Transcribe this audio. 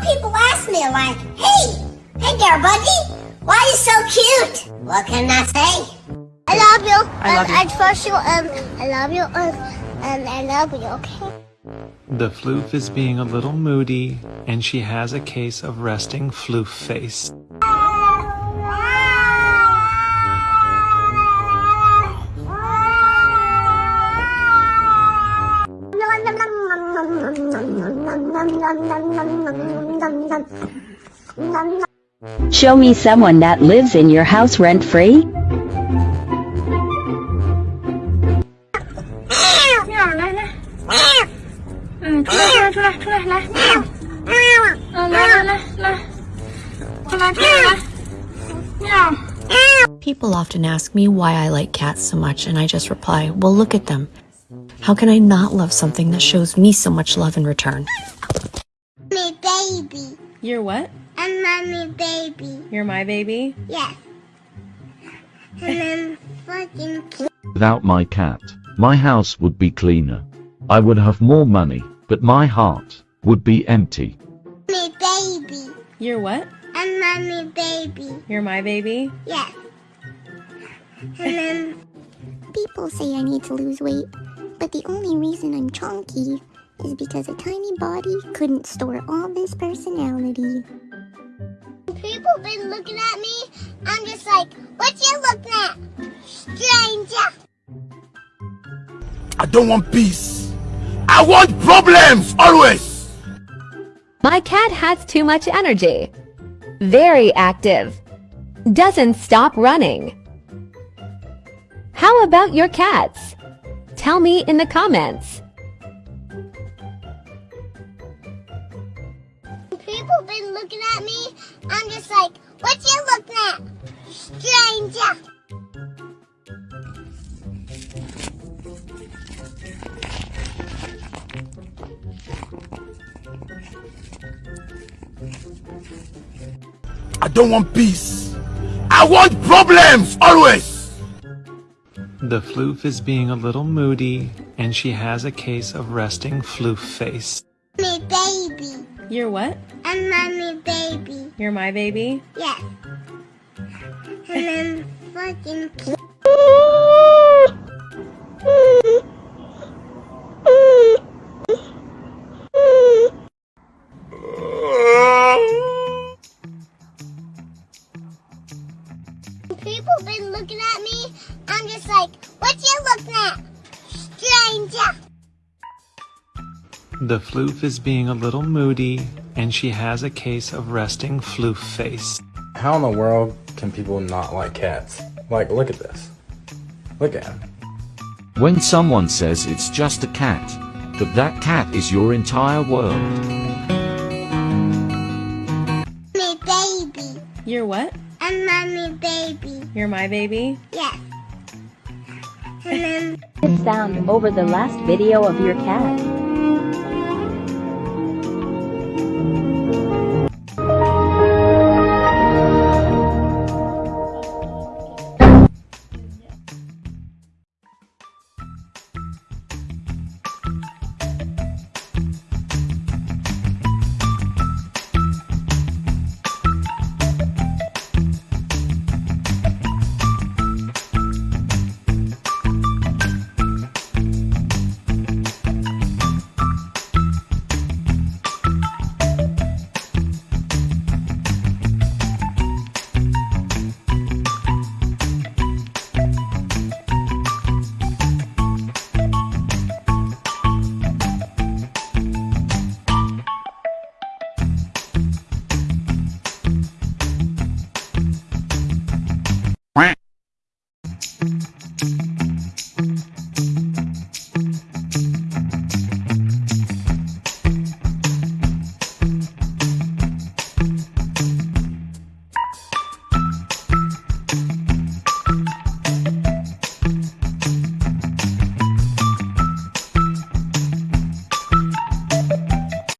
know, people ask me like, hey, hey there, buddy. Why are you so cute? What can I say? I love you. I love um, you. I trust you. Um, I love you. Um, and I love you. Okay. The floof is being a little moody, and she has a case of resting floof face. Show me someone that lives in your house rent free? People often ask me why I like cats so much and I just reply, well look at them. How can I not love something that shows me so much love in return? Me baby. You're what? I'm mommy baby. You're my baby? Yes. And I'm fucking cute. Without my cat, my house would be cleaner. I would have more money, but my heart would be empty. Me baby. You're what? I'm mommy baby. You're my baby? Yes. And I'm People say I need to lose weight, but the only reason I'm chunky is because a tiny body couldn't store all this personality. people been looking at me. I'm just like, what you looking at? Stranger. I don't want peace. I want problems always. My cat has too much energy. Very active. Doesn't stop running. How about your cats? Tell me in the comments. People been looking at me. I'm just like, what you looking at? Stranger. I don't want peace. I want problems always. The floof is being a little moody, and she has a case of resting floof face. Me baby. You're what? I'm mommy baby. You're my baby? Yes. And I'm fucking cute. People been looking at me. I'm just like, what you looking at? Stranger. The floof is being a little moody, and she has a case of resting floof face. How in the world can people not like cats? Like, look at this. Look at him. When someone says it's just a cat, but that cat is your entire world. Me baby. You're what? I'm mommy baby. You're my baby? Yes. Sound over the last video of your cat.